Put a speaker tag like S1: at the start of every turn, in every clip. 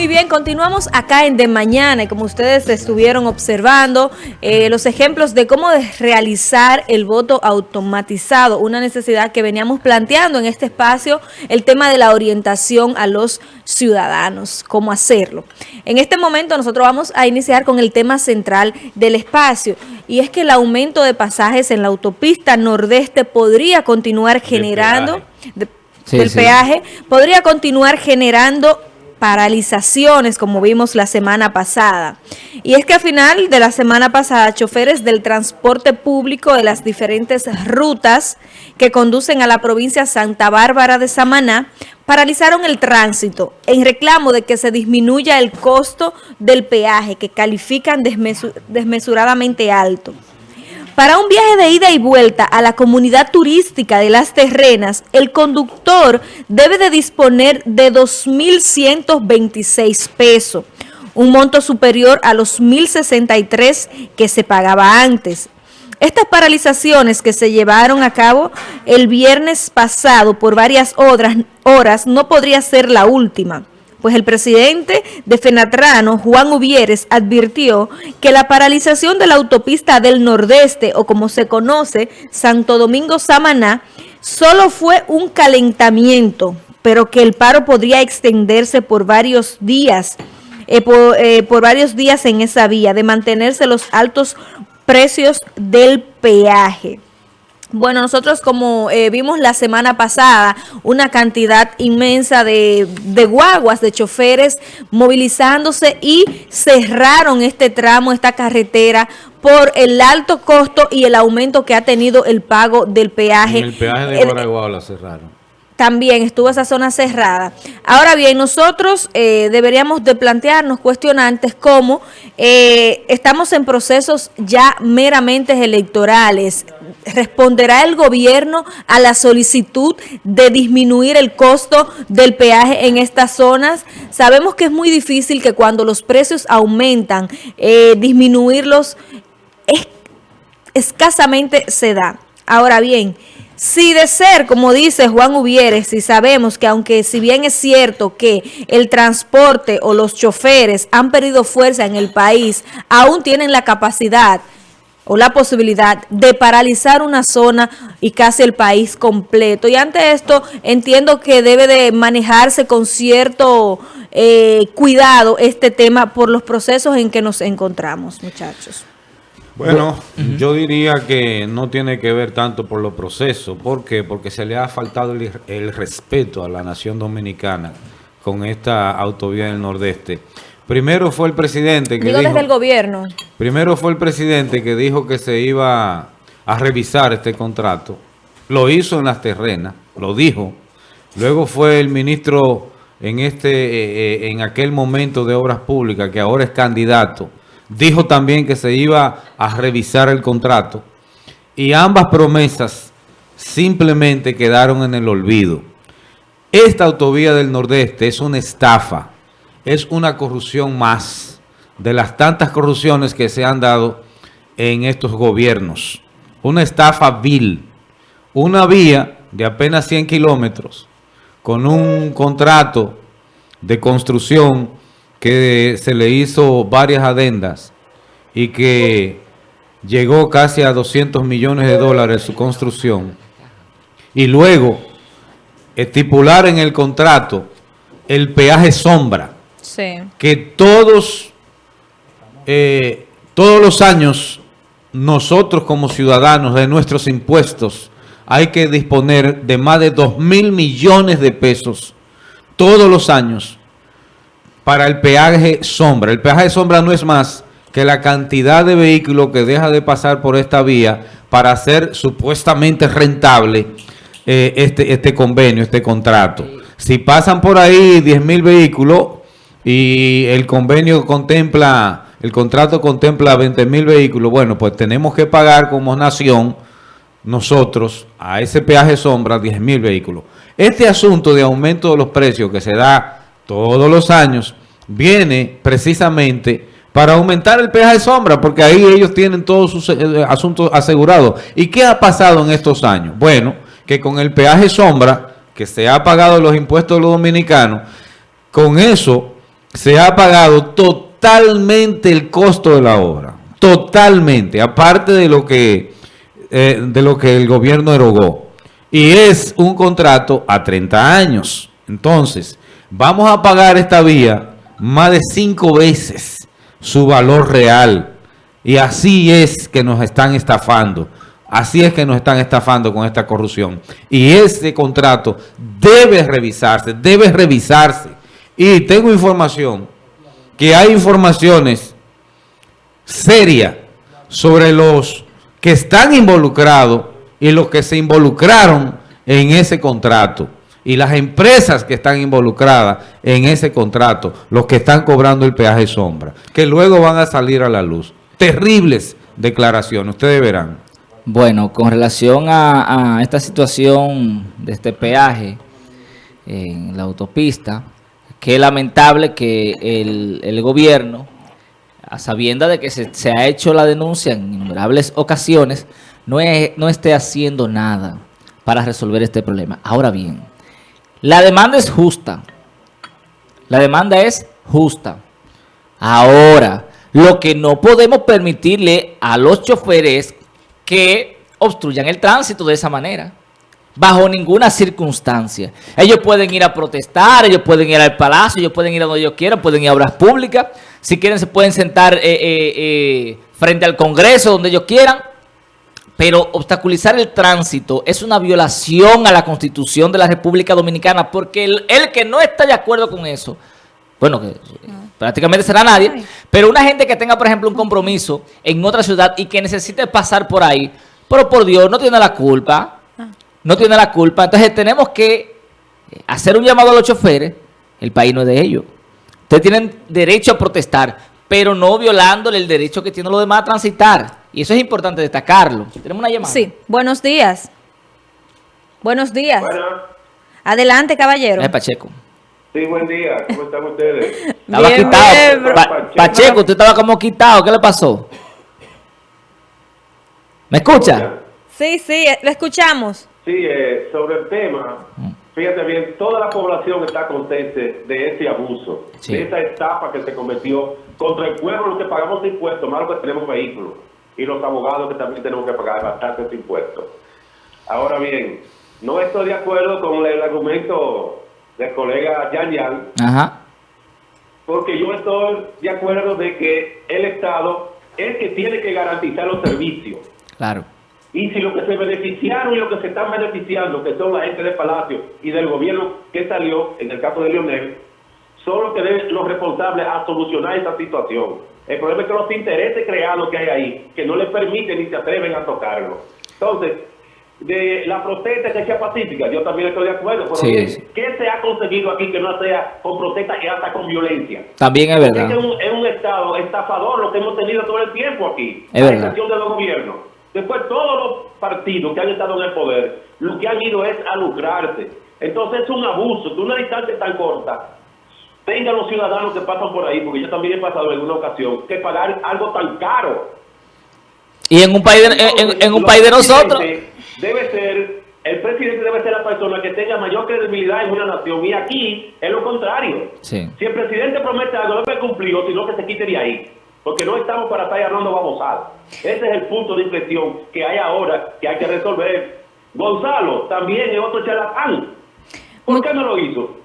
S1: Muy bien, continuamos acá en De Mañana y como ustedes estuvieron observando, eh, los ejemplos de cómo realizar el voto automatizado, una necesidad que veníamos planteando en este espacio, el tema de la orientación a los ciudadanos, cómo hacerlo. En este momento nosotros vamos a iniciar con el tema central del espacio y es que el aumento de pasajes en la autopista nordeste podría continuar generando... el peaje podría continuar generando paralizaciones como vimos la semana pasada. Y es que a final de la semana pasada, choferes del transporte público de las diferentes rutas que conducen a la provincia Santa Bárbara de Samaná paralizaron el tránsito en reclamo de que se disminuya el costo del peaje que califican desmesuradamente alto. Para un viaje de ida y vuelta a la comunidad turística de Las Terrenas, el conductor debe de disponer de 2.126 pesos, un monto superior a los 1.063 que se pagaba antes. Estas paralizaciones que se llevaron a cabo el viernes pasado por varias horas, horas no podría ser la última pues el presidente de Fenatrano, Juan Ubieres, advirtió que la paralización de la autopista del Nordeste, o como se conoce, Santo Domingo-Samaná, solo fue un calentamiento, pero que el paro podría extenderse por varios días, eh, eh, por varios días en esa vía, de mantenerse los altos precios del peaje. Bueno, nosotros como eh, vimos la semana pasada una cantidad inmensa de, de, guaguas, de choferes movilizándose y cerraron este tramo, esta carretera por el alto costo y el aumento que ha tenido el pago del peaje.
S2: el peaje de Guaraguao la cerraron
S1: también estuvo esa zona cerrada. Ahora bien, nosotros eh, deberíamos de plantearnos cuestionantes como eh, estamos en procesos ya meramente electorales. ¿Responderá el gobierno a la solicitud de disminuir el costo del peaje en estas zonas? Sabemos que es muy difícil que cuando los precios aumentan, eh, disminuirlos escasamente se da. Ahora bien, si de ser, como dice Juan Ubieres, y sabemos que aunque si bien es cierto que el transporte o los choferes han perdido fuerza en el país, aún tienen la capacidad o la posibilidad de paralizar una zona y casi el país completo. Y ante esto entiendo que debe de manejarse con cierto eh, cuidado este tema por los procesos en que nos encontramos, muchachos.
S2: Bueno, yo diría que no tiene que ver tanto por los procesos. ¿Por qué? Porque se le ha faltado el, respeto a la nación dominicana con esta autovía del Nordeste. Primero fue el presidente que
S1: Digo desde el gobierno.
S2: Primero fue el presidente que dijo que se iba a revisar este contrato. Lo hizo en las terrenas, lo dijo. Luego fue el ministro en, este, eh, eh, en aquel momento de Obras Públicas, que ahora es candidato, dijo también que se iba a revisar el contrato y ambas promesas simplemente quedaron en el olvido. Esta autovía del Nordeste es una estafa, es una corrupción más de las tantas corrupciones que se han dado en estos gobiernos. Una estafa vil, una vía de apenas 100 kilómetros con un contrato de construcción que se le hizo varias adendas y que llegó casi a 200 millones de dólares su construcción. Y luego estipular en el contrato el peaje sombra que todos eh, todos los años nosotros como ciudadanos de nuestros impuestos hay que disponer de más de 2 mil millones de pesos todos los años para el peaje sombra. El peaje sombra no es más que la cantidad de vehículos que deja de pasar por esta vía para hacer supuestamente rentable eh, este, este convenio, este contrato. Si pasan por ahí 10 mil vehículos y el convenio contempla, el contrato contempla 20 mil vehículos, bueno, pues tenemos que pagar como nación nosotros a ese peaje sombra 10 mil vehículos. Este asunto de aumento de los precios que se da todos los años, viene precisamente para aumentar el peaje sombra, porque ahí ellos tienen todos sus eh, asuntos asegurados. ¿Y qué ha pasado en estos años? Bueno, que con el peaje sombra, que se ha pagado los impuestos de los dominicanos, con eso se ha pagado totalmente el costo de la obra. Totalmente, aparte de lo que, eh, de lo que el gobierno erogó. Y es un contrato a 30 años. Entonces, vamos a pagar esta vía más de cinco veces su valor real. Y así es que nos están estafando. Así es que nos están estafando con esta corrupción. Y ese contrato debe revisarse, debe revisarse. Y tengo información, que hay informaciones serias sobre los que están involucrados y los que se involucraron en ese contrato. Y las empresas que están involucradas en ese contrato, los que están cobrando el peaje sombra, que luego van a salir a la luz. Terribles declaraciones, ustedes verán.
S3: Bueno, con relación a, esta situación de este peaje en la autopista, qué lamentable que el, gobierno, a sabienda de que se, ha hecho la denuncia en innumerables ocasiones, no, no esté haciendo nada para resolver este problema. Ahora bien, la demanda es justa. La demanda es justa. Ahora, lo que no podemos permitirle a los choferes que obstruyan el tránsito de esa manera. Bajo ninguna circunstancia. Ellos pueden ir a protestar, ellos pueden ir al palacio, ellos pueden ir a donde ellos quieran, pueden ir a obras públicas. Si quieren se pueden sentar eh, eh, eh, frente al Congreso, donde ellos quieran. Pero obstaculizar el tránsito es una violación a la Constitución de la República Dominicana porque el, el que no está de acuerdo con eso, bueno, que prácticamente será nadie, pero una gente que tenga, por ejemplo, un compromiso en otra ciudad y que necesite pasar por ahí, pero por Dios, no tiene la culpa, ah. no tiene la culpa. Entonces tenemos que hacer un llamado a los choferes, el país no es de ellos. Ustedes tienen derecho a protestar, pero no violándole el derecho que tienen los demás a transitar. Y eso es importante destacarlo. Tenemos una llamada.
S1: Sí, buenos días. Buenos días. Adelante, caballero.
S3: Es Pacheco.
S4: Sí, buen día. ¿Cómo están ustedes?
S3: Estaba quitado. Pacheco, usted estaba como quitado. ¿Qué le pasó? ¿Me escucha?
S1: Sí, sí, lo escuchamos.
S4: Sí, eh, sobre el tema, fíjate bien, toda la población está consciente de ese abuso, de esa etapa que se cometió contra el pueblo, los que pagamos impuestos, más los que tenemos vehículos, y los abogados que también tenemos que pagar bastantes impuestos. Ahora bien, no estoy de acuerdo con el argumento del colega Yan Yan, porque yo estoy de acuerdo de que el Estado es que tiene que garantizar los servicios.
S3: Claro.
S4: Y si los que se beneficiaron y los que se están beneficiando, que son la gente del Palacio y del gobierno que salió, en el caso de Lionel, son los que deben los responsables a solucionar esta situación. El problema es que los intereses creados que hay ahí, que no les permiten ni se atreven a tocarlo. Entonces, de la protesta que sea pacífica, yo también estoy de acuerdo, pero ¿qué se ha conseguido aquí que no sea con protesta y hasta con violencia?
S3: También es verdad.
S4: Es un, Estado estafador lo que hemos tenido todo el tiempo aquí,
S3: es
S4: la
S3: verdad.
S4: de los gobiernos. Después todos los partidos que han estado en el poder, lo que han ido es a lucrarse. Entonces es un abuso, de una distancia tan corta, tengan los ciudadanos que pasan por ahí, porque yo también he pasado en una ocasión, que pagar algo tan caro.
S3: Y en un país de, en, un país de nosotros
S4: debe ser, el presidente debe ser la persona que tenga mayor credibilidad en una nación. Y aquí es lo contrario. Si el presidente promete algo, no me cumplió, sino que se quite de ahí. Porque no estamos para estar hablando babosada. Ese es el punto de inflexión que hay ahora, que hay que resolver. Gonzalo también es otro charlatán. ¿Por qué no lo hizo?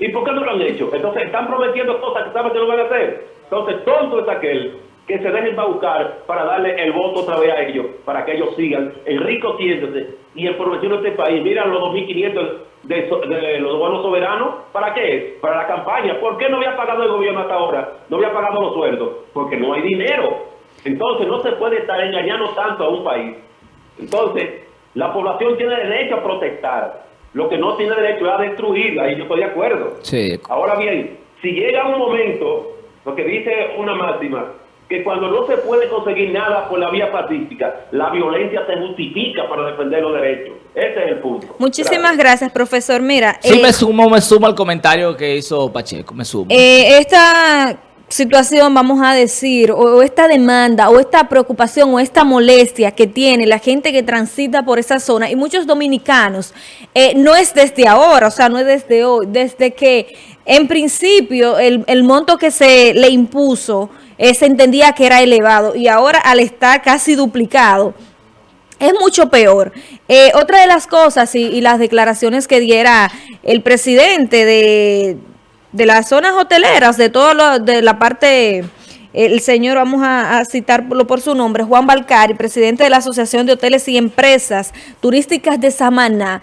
S4: ¿Y por qué no lo han hecho? Entonces están prometiendo cosas que saben que no van a hacer. Entonces tonto es aquel que se dejen buscar para darle el voto otra vez a ellos, para que ellos sigan enriqueciéndose y empobreciendo este país. Mira los 2.500 de, de, los buenos soberanos, ¿para qué? Para la campaña. ¿Por qué no había pagado el gobierno hasta ahora? No había pagado los sueldos. Porque no hay dinero. Entonces no se puede estar engañando tanto a un país. Entonces, la población tiene derecho a protestar. Lo que no tiene derecho es a destruirla, y yo estoy de acuerdo.
S3: Sí.
S4: Ahora bien, si llega un momento, lo que dice una máxima, que cuando no se puede conseguir nada por la vía pacífica, la violencia se justifica para defender los derechos. Ese es el punto.
S1: Muchísimas gracias, profesor. Mira,
S3: sí, me eh, sumo, me sumo al comentario que hizo Pacheco, me sumo.
S1: Eh, esta situación, vamos a decir, o, esta demanda, o esta preocupación, o esta molestia que tiene la gente que transita por esa zona, y muchos dominicanos, eh, no es desde ahora, o sea, no es desde hoy, desde que en principio el, el monto que se le impuso eh, se entendía que era elevado y ahora al estar casi duplicado, es mucho peor. Eh, otra de las cosas y, las declaraciones que diera el presidente de, de las zonas hoteleras, de todo lo, de la parte el señor, vamos a, citarlo por su nombre, Juan Balcari, presidente de la Asociación de Hoteles y Empresas Turísticas de Samaná,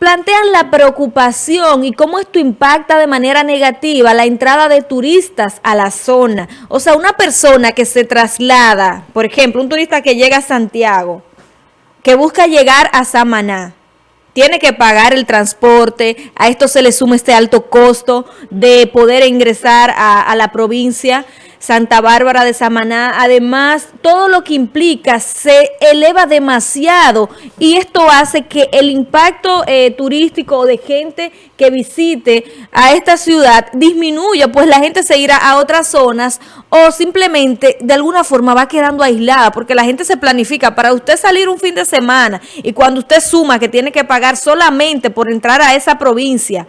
S1: plantean la preocupación y cómo esto impacta de manera negativa la entrada de turistas a la zona. O sea, una persona que se traslada, por ejemplo, un turista que llega a Santiago, que busca llegar a Samaná, tiene que pagar el transporte, a esto se le suma este alto costo de poder ingresar a, la provincia, Santa Bárbara de Samaná. Además, todo lo que implica se eleva demasiado y esto hace que el impacto eh, turístico de gente que visite a esta ciudad disminuya, pues la gente se irá a otras zonas o simplemente de alguna forma va quedando aislada porque la gente se planifica para usted salir un fin de semana y cuando usted suma que tiene que pagar solamente por entrar a esa provincia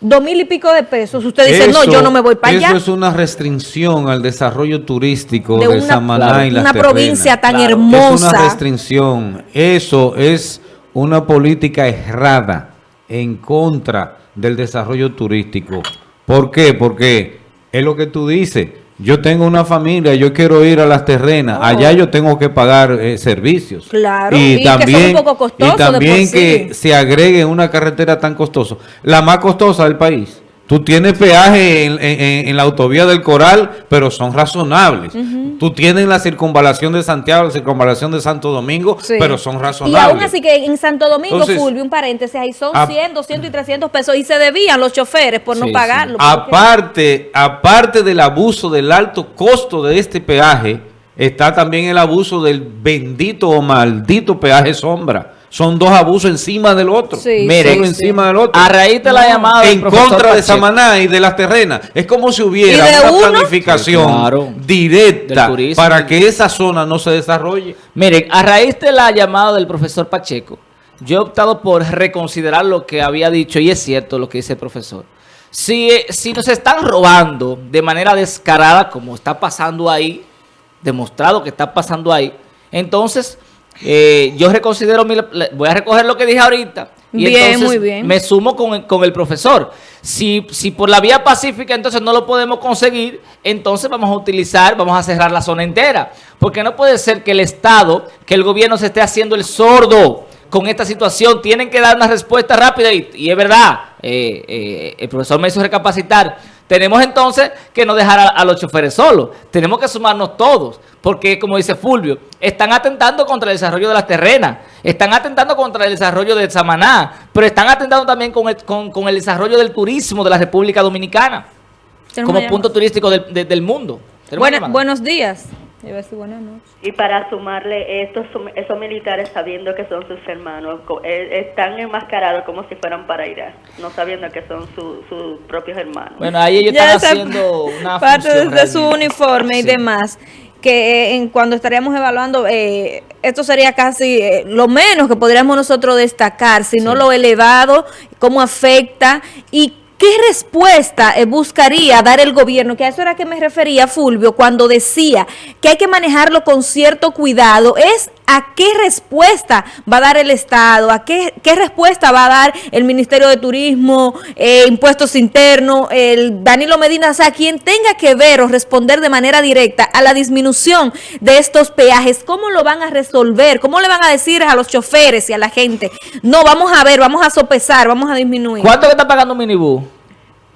S1: dos mil y pico de pesos, usted dice, no, yo no me voy para allá.
S2: Eso es una restricción al desarrollo turístico de, Samaná y
S1: las Una provincia tan hermosa.
S2: Es una restricción. Eso es una política errada en contra del desarrollo turístico. ¿Por qué? Porque es lo que tú dices yo tengo una familia, yo quiero ir a las terrenas, oh. allá yo tengo que pagar eh, servicios.
S1: Claro,
S2: y, también, y también que se agregue una carretera tan costosa, la más costosa del país. Tú tienes peaje en, la autovía del Coral, pero son razonables. Tú tienes la circunvalación de Santiago, la circunvalación de Santo Domingo, pero son razonables.
S1: Y aún así que en Santo Domingo, Fulvio, un paréntesis, ahí son 100, 200 y 300 pesos y se debían los choferes por no pagarlo.
S2: Aparte, aparte del abuso del alto costo de este peaje, está también el abuso del bendito o maldito peaje sombra son dos abusos encima del otro.
S3: Sí, Mire, encima del otro. A raíz de la llamada
S2: En contra de Samaná y de las terrenas. Es como si hubiera una planificación directa para que esa zona no se desarrolle.
S3: Miren, a raíz de la llamada del profesor Pacheco, yo he optado por reconsiderar lo que había dicho, y es cierto lo que dice el profesor. Si, si nos están robando de manera descarada, como está pasando ahí, demostrado que está pasando ahí, entonces eh, yo reconsidero, voy a recoger lo que dije ahorita. Y bien, muy bien. me sumo con, el profesor. Si, si por la vía pacífica entonces no lo podemos conseguir, entonces vamos a utilizar, vamos a cerrar la zona entera. Porque no puede ser que el Estado, que el gobierno se esté haciendo el sordo con esta situación. Tienen que dar una respuesta rápida y, es verdad, eh, eh, el profesor me hizo recapacitar tenemos entonces que no dejar a, los choferes solos. Tenemos que sumarnos todos. Porque, como dice Fulvio, están atentando contra el desarrollo de las terrenas. Están atentando contra el desarrollo de Samaná. Pero están atentando también con el, desarrollo del turismo de la República Dominicana. Como punto turístico del, mundo.
S1: buenos días.
S5: Y para sumarle estos esos militares sabiendo que son sus hermanos, eh, están enmascarados como si fueran para Irak, no sabiendo que son sus propios hermanos.
S3: Bueno, ahí ellos están haciendo una
S1: parte de, su uniforme y demás que eh, en cuando estaríamos evaluando, eh, esto sería casi lo menos que podríamos nosotros destacar, sino lo elevado, cómo afecta y ¿Qué respuesta eh, buscaría dar el gobierno? Que a eso era que me refería Fulvio cuando decía que hay que manejarlo con cierto cuidado. Es a qué respuesta va a dar el Estado, a qué, qué respuesta va a dar el Ministerio de Turismo, eh, Impuestos Internos, el Danilo Medina, o sea, quien tenga que ver o responder de manera directa a la disminución de estos peajes, ¿cómo lo van a resolver? ¿Cómo le van a decir a los choferes y a la gente? No, vamos a ver, vamos a sopesar, vamos a disminuir.
S3: ¿Cuánto está pagando un minibús?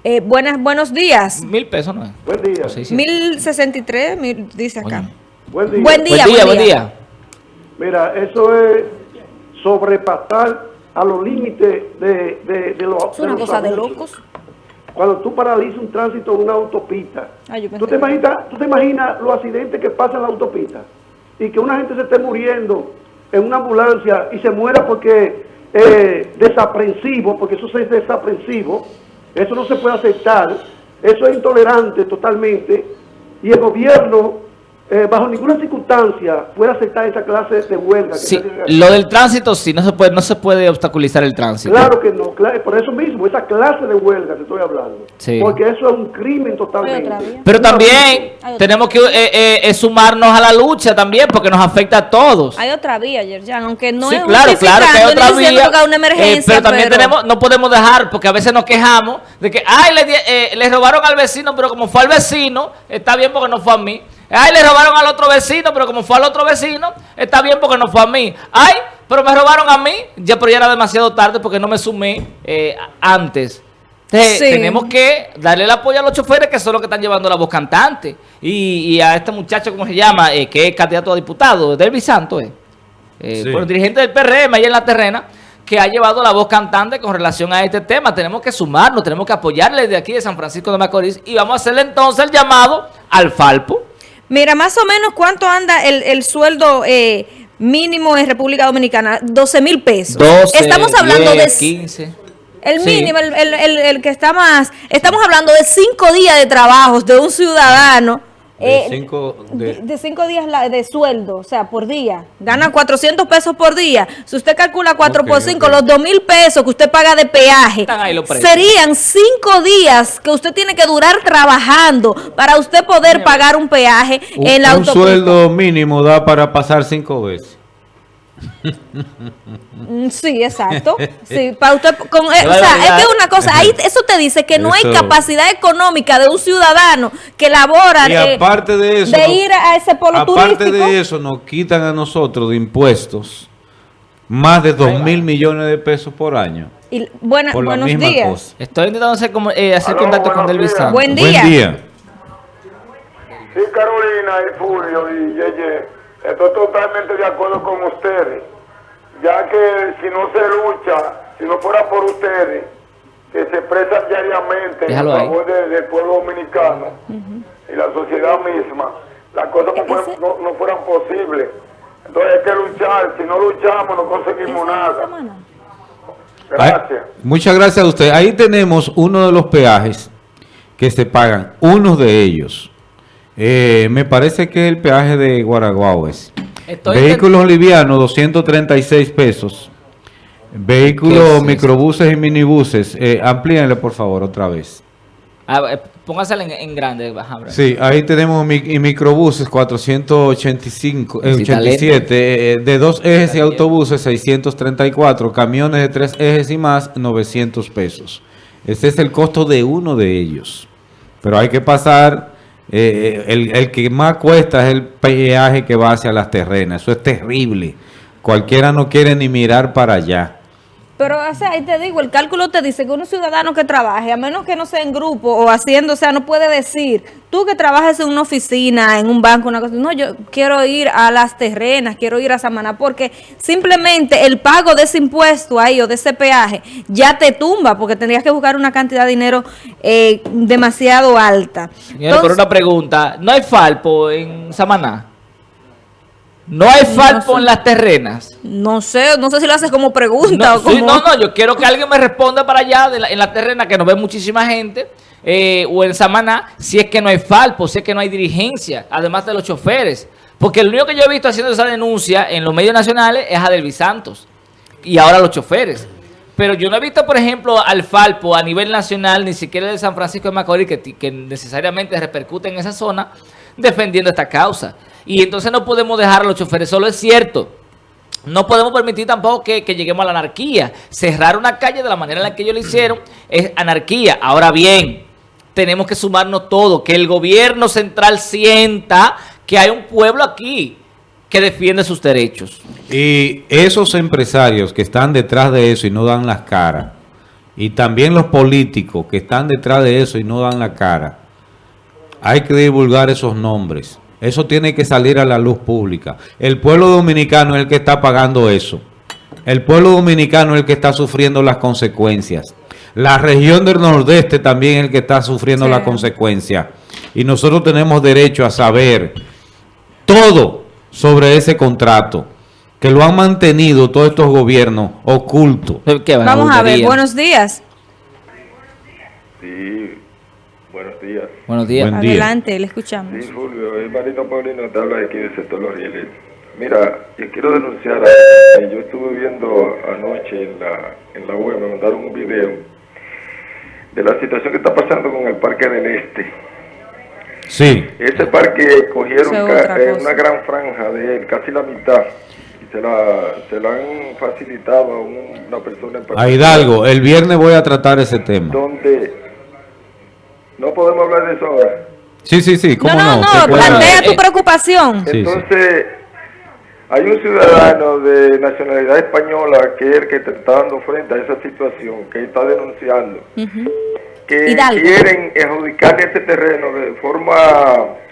S1: Eh, buenas, buenos días.
S3: Mil pesos, ¿no es?
S6: Buen día.
S1: Mil sesenta y tres, dice acá.
S6: Buen día.
S1: Buen día, buen día.
S6: Mira, eso es sobrepasar a los límites de, de, de los
S1: Es una cosa de locos.
S6: Cuando tú paralizas un tránsito en una autopista, ¿tú, te imaginas, ¿tú te imaginas los accidentes que pasan en la autopista? Y que una gente se esté muriendo en una ambulancia y se muera porque eh, desaprensivo, porque eso es desaprensivo, eso no se puede aceptar, eso es intolerante totalmente, y el gobierno eh, bajo ninguna circunstancia puede aceptar esa clase de huelga.
S3: Sí, lo del tránsito sí, no se puede no se puede obstaculizar el tránsito.
S6: Claro que no, por eso mismo, esa clase de huelga te estoy hablando. Porque eso es un crimen totalmente.
S3: Pero también tenemos que eh, eh, sumarnos a la lucha también, porque nos afecta a todos.
S1: Hay otra vía, Yerjan, aunque no es
S3: claro, claro que hay otra vía. Una emergencia, pero también tenemos, no podemos dejar, porque a veces nos quejamos de que, ay, le, le robaron al vecino, pero como fue al vecino, está bien porque no fue a mí. Ay, le robaron al otro vecino, pero como fue al otro vecino, está bien porque no fue a mí. Ay, pero me robaron a mí, ya, pero ya era demasiado tarde porque no me sumé eh, antes. tenemos que darle el apoyo a los choferes que son los que están llevando la voz cantante. Y, a este muchacho, ¿cómo se llama? Eh, que es candidato a diputado, Delvi Santos, eh. eh bueno, dirigente del PRM ahí en la terrena, que ha llevado la voz cantante con relación a este tema. Tenemos que sumarnos, tenemos que apoyarle de aquí de San Francisco de Macorís y vamos a hacerle entonces el llamado al Falpo
S1: Mira, más o menos cuánto anda el, sueldo eh, mínimo en República Dominicana, 12 mil pesos. Estamos hablando de
S3: 15.
S1: El mínimo, el, que está más. Estamos hablando de cinco días de trabajos de un ciudadano de, eh, cinco, de, cinco días de sueldo, o sea, por día. Gana 400 pesos por día. Si usted calcula 4 por 5, los 2 mil pesos que usted paga de peaje, serían cinco días que usted tiene que durar trabajando para usted poder pagar un peaje en la
S2: autopista. Un sueldo mínimo da para pasar cinco veces.
S1: Mm, sí, exacto. Sí, para usted, con, eh, o sea, es que una cosa, ahí eso te dice que no hay capacidad económica de un ciudadano que labora
S2: y eh, aparte de, eso,
S1: de ir a ese polo
S2: aparte de eso, nos quitan a nosotros de impuestos más de 2 mil millones de pesos por año.
S1: Y buenos días.
S3: Estoy intentando hacer, como, eh, hacer contacto con Delvis
S1: Buen día. Buen día.
S7: Sí, Carolina y Fulvio y Yeye. Estoy totalmente de acuerdo con ustedes, ya que si no se lucha, si no fuera por ustedes, que se expresan diariamente en favor del pueblo dominicano y la sociedad misma, las cosas no, fueran posibles. Entonces hay que luchar, si no luchamos no conseguimos nada.
S2: Gracias. muchas gracias a usted. Ahí tenemos uno de los peajes que se pagan, uno de ellos eh, me parece que el peaje de Guaraguao Vehículos livianos, 236 pesos. Vehículos, microbuses y minibuses. Eh, amplíenle, por favor, otra vez.
S3: Ah, eh, póngaselo en, grande.
S2: Sí, ahí tenemos microbuses, 485, 87. Eh, de dos ejes y autobuses, 634. Camiones de tres ejes y más, 900 pesos. Ese es el costo de uno de ellos. Pero hay que pasar eh, el, el, que más cuesta es el peaje que va hacia las terrenas. Eso es terrible. Cualquiera no quiere ni mirar para allá.
S1: Pero, o sea, ahí te digo, el cálculo te dice que un ciudadano que trabaje, a menos que no sea en grupo o haciendo, o sea, no puede decir, tú que trabajas en una oficina, en un banco, una cosa, no, yo quiero ir a las terrenas, quiero ir a Samaná, porque simplemente el pago de ese impuesto ahí o de ese peaje ya te tumba, porque tendrías que buscar una cantidad de dinero eh, demasiado alta.
S3: pero una pregunta, ¿no hay falpo en Samaná? ¿No hay falpo en las terrenas?
S1: No sé, no sé si lo haces como pregunta
S3: no, o como... no, no, yo quiero que alguien me responda para allá en la terrena, que nos ve muchísima gente, eh, o en Samaná, si es que no hay falpo, si es que no hay dirigencia, además de los choferes. Porque el único que yo he visto haciendo esa denuncia en los medios nacionales es Adelvis Santos, y ahora los choferes. Pero yo no he visto, por ejemplo, al Falpo a nivel nacional, ni siquiera de San Francisco de Macorís, que, que necesariamente repercute en esa zona, defendiendo esta causa. Y entonces no podemos dejar a los choferes, solo es cierto. No podemos permitir tampoco que, lleguemos a la anarquía. Cerrar una calle de la manera en la que ellos lo hicieron es anarquía. Ahora bien, tenemos que sumarnos todo, que el gobierno central sienta que hay un pueblo aquí que defiende sus derechos.
S2: Y esos empresarios que están detrás de eso y no dan las caras, y también los políticos que están detrás de eso y no dan la cara, hay que divulgar esos nombres. Eso tiene que salir a la luz pública. El pueblo dominicano es el que está pagando eso. El pueblo dominicano es el que está sufriendo las consecuencias. La región del nordeste también es el que está sufriendo las consecuencias. Y nosotros tenemos derecho a saber todo sobre ese contrato que lo han mantenido todos estos gobiernos ocultos.
S1: Vamos a ver, buenos días.
S7: Sí,
S8: Buenos días.
S3: Buenos días.
S1: Adelante, le escuchamos.
S8: Sí, Fulvio, el Marino Paulino te habla aquí del sector Los Rieles. Mira, yo quiero denunciar, a, yo estuve viendo anoche en la, en la web, me mandaron un video de la situación que está pasando con el Parque del Este.
S2: Sí.
S8: Ese parque cogieron eh, una gran franja de él, casi la mitad, y se la, se la han facilitado a una persona en
S2: A Hidalgo, el viernes voy a tratar ese tema.
S8: Donde no podemos hablar de eso ahora.
S2: Sí, sí, sí, ¿cómo
S1: no? No, no, plantea tu eh, preocupación.
S8: Entonces... Hay un ciudadano de nacionalidad española que es el que está dando frente a esa situación, que está denunciando, que quieren adjudicarle ese terreno de forma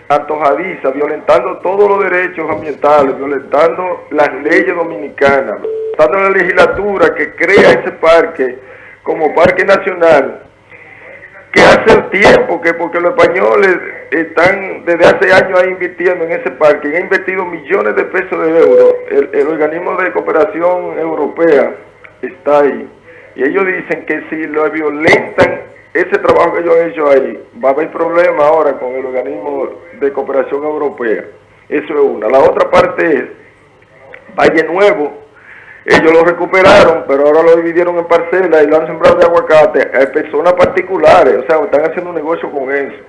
S8: antojadiza, violentando todos los derechos ambientales, violentando las leyes dominicanas, violentando la legislatura que crea ese parque como parque nacional que hace tiempo que porque los españoles están desde hace años ahí invirtiendo en ese parque, han invertido millones de pesos de euros, el, organismo de cooperación europea está ahí, y ellos dicen que si lo violentan ese trabajo que ellos han hecho ahí, va a haber problema ahora con el organismo de cooperación europea, eso es una. La otra parte es Valle Nuevo, ellos lo recuperaron, pero ahora lo dividieron en parcelas y lo han sembrado de aguacate a personas particulares, o sea, están haciendo un negocio con eso.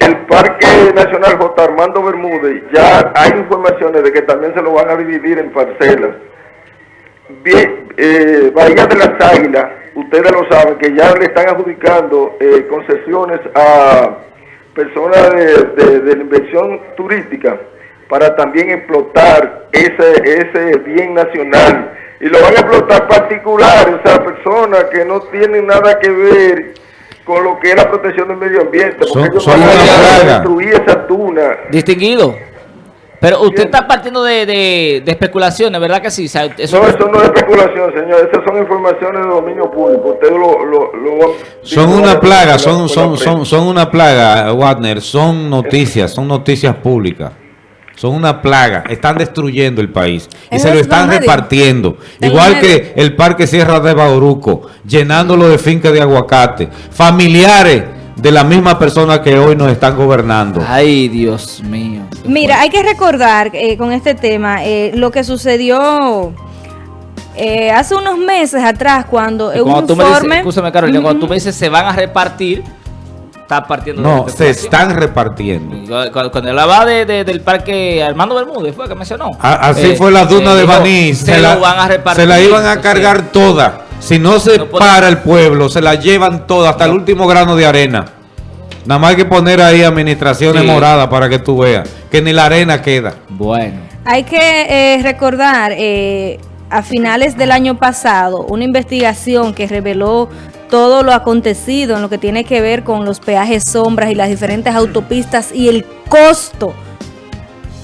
S8: El Parque Nacional J. Armando Bermúdez, ya hay informaciones de que también se lo van a dividir en parcelas. Bien, eh, Bahía de las Águilas, ustedes lo saben, que ya le están adjudicando eh, concesiones a personas de, inversión turística para también explotar ese, ese bien nacional. Y lo van a explotar particulares, o sea, personas que no tienen nada que ver con lo que es la protección del medio ambiente, porque ellos van a destruir esa tuna.
S3: Distinguido. Pero usted está partiendo de, de, especulaciones, ¿verdad que sí? eso
S8: no, eso no es especulación, señor. Esas son informaciones de dominio público. Usted lo, lo, lo
S2: son una plaga, son, son, son, son una plaga, Wagner. Son noticias, son noticias públicas son una plaga, están destruyendo el país. Y se lo están repartiendo. Igual que el Parque Sierra de Bauruco, llenándolo de fincas de aguacate, familiares de la misma persona que hoy nos están gobernando.
S3: Ay, Dios mío.
S1: Mira, hay que recordar eh, con este tema eh, lo que sucedió eh, hace unos meses atrás cuando,
S3: un informe... Carolina, cuando tú me dices se van a repartir está partiendo
S2: No, se están repartiendo.
S3: Cuando, hablaba de, del parque Armando Bermúdez, fue que mencionó.
S2: así eh, fue la duna de Baní. Se, la, van a repartir, se la iban a cargar toda. Si no se para el pueblo, se la llevan toda, hasta el último grano de arena. Nada más hay que poner ahí administraciones moradas para que tú veas que ni la arena queda.
S1: Bueno. Hay que eh, recordar, eh, a finales del año pasado, una investigación que reveló todo lo acontecido en lo que tiene que ver con los peajes sombras y las diferentes autopistas y el costo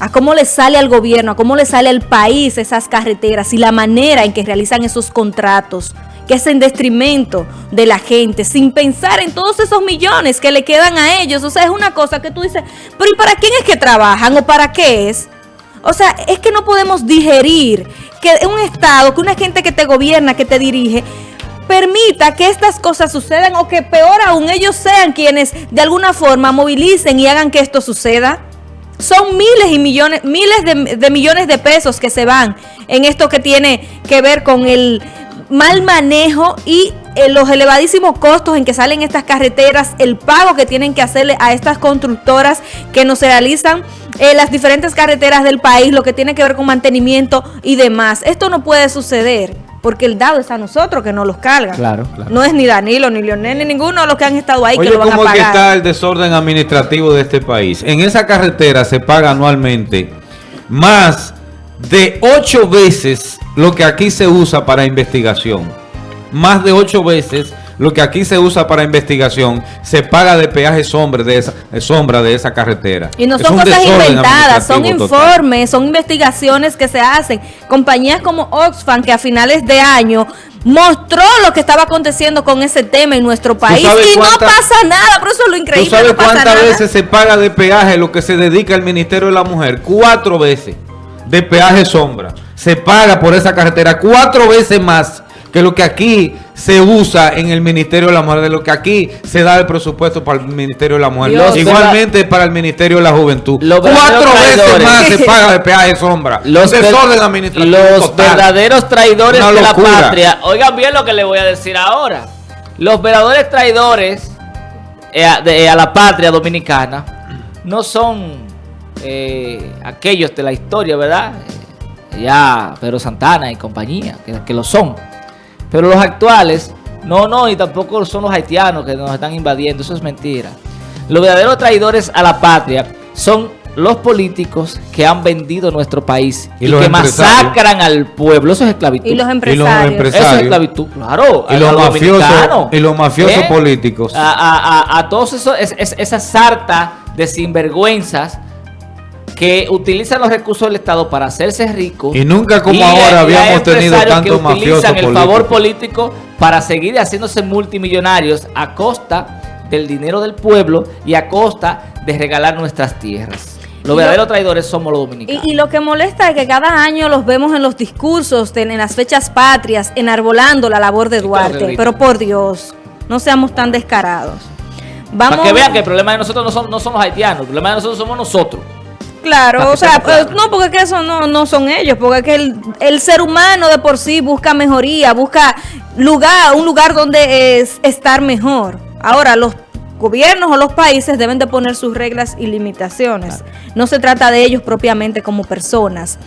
S1: a cómo le sale al gobierno, a cómo le sale al país esas carreteras y la manera en que realizan esos contratos, que es en detrimento de la gente, sin pensar en todos esos millones que le quedan a ellos. O sea, es una cosa que tú dices, pero ¿y para quién es que trabajan o para qué es? O sea, es que no podemos digerir que un Estado, que una gente que te gobierna, que te dirige, permita que estas cosas sucedan o que peor aún ellos sean quienes de alguna forma movilicen y hagan que esto suceda. Son miles y millones, miles de, millones de pesos que se van en esto que tiene que ver con el mal manejo y eh, los elevadísimos costos en que salen estas carreteras, el pago que tienen que hacerle a estas constructoras que nos realizan eh, las diferentes carreteras del país, lo que tiene que ver con mantenimiento y demás. Esto no puede suceder porque el dado es a nosotros que nos los carga. Claro, claro. No es ni Danilo, ni Leonel, ni ninguno de los que han estado ahí que lo van a pagar. ¿cómo
S2: está el desorden administrativo de este país? En esa carretera se paga anualmente más de ocho veces lo que aquí se usa para investigación. Más de ocho veces lo que aquí se usa para investigación se paga de peaje sombra de esa, sombra de esa carretera.
S1: Y no son cosas inventadas, son informes, son investigaciones que se hacen. Compañías como Oxfam que a finales de año mostró lo que estaba aconteciendo con ese tema en nuestro país y no pasa nada, por eso es lo increíble.
S2: ¿Tú sabes cuántas veces se paga de peaje lo que se dedica el Ministerio de la Mujer? Cuatro veces de peaje sombra. Se paga por esa carretera cuatro veces más que lo que aquí se usa en el Ministerio de la Mujer, de lo que aquí se da el presupuesto para el Ministerio de la Mujer, igualmente para el Ministerio de la Juventud. Cuatro veces más se paga de peaje sombra.
S3: Los, los verdaderos traidores de la patria. Oigan bien lo que le voy a decir ahora. Los verdaderos traidores eh, eh, a la patria dominicana no son eh, aquellos de la historia, ¿verdad? ya Pedro Santana y compañía, que, lo son. Pero los actuales, no, no, y tampoco son los haitianos que nos están invadiendo, eso es mentira. Los verdaderos traidores a la patria son los políticos que han vendido nuestro país y, que masacran al pueblo. Eso es esclavitud.
S1: Y los empresarios.
S3: Eso es esclavitud, claro.
S2: Y los, mafiosos, y los mafiosos ¿Eh? políticos.
S3: A, todos esos, esa sarta de sinvergüenzas que utilizan los recursos del Estado para hacerse ricos.
S2: Y nunca como ahora habíamos tenido tantos mafiosos
S3: utilizan el favor político para seguir haciéndose multimillonarios a costa del dinero del pueblo y a costa de regalar nuestras tierras. Los verdaderos traidores somos los dominicanos.
S1: Y, lo que molesta es que cada año los vemos en los discursos, en, las fechas patrias, enarbolando la labor de Duarte. Pero por Dios, no seamos tan descarados.
S3: Vamos... Para que vean que el problema de nosotros no son, no son los haitianos, el problema de nosotros somos nosotros.
S1: Claro, o sea, pues, no, porque que eso no, no son ellos, porque que el, el, ser humano de por sí busca mejoría, busca lugar, un lugar donde es estar mejor. Ahora, los gobiernos o los países deben de poner sus reglas y limitaciones. No se trata de ellos propiamente como personas.